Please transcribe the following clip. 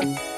Bye.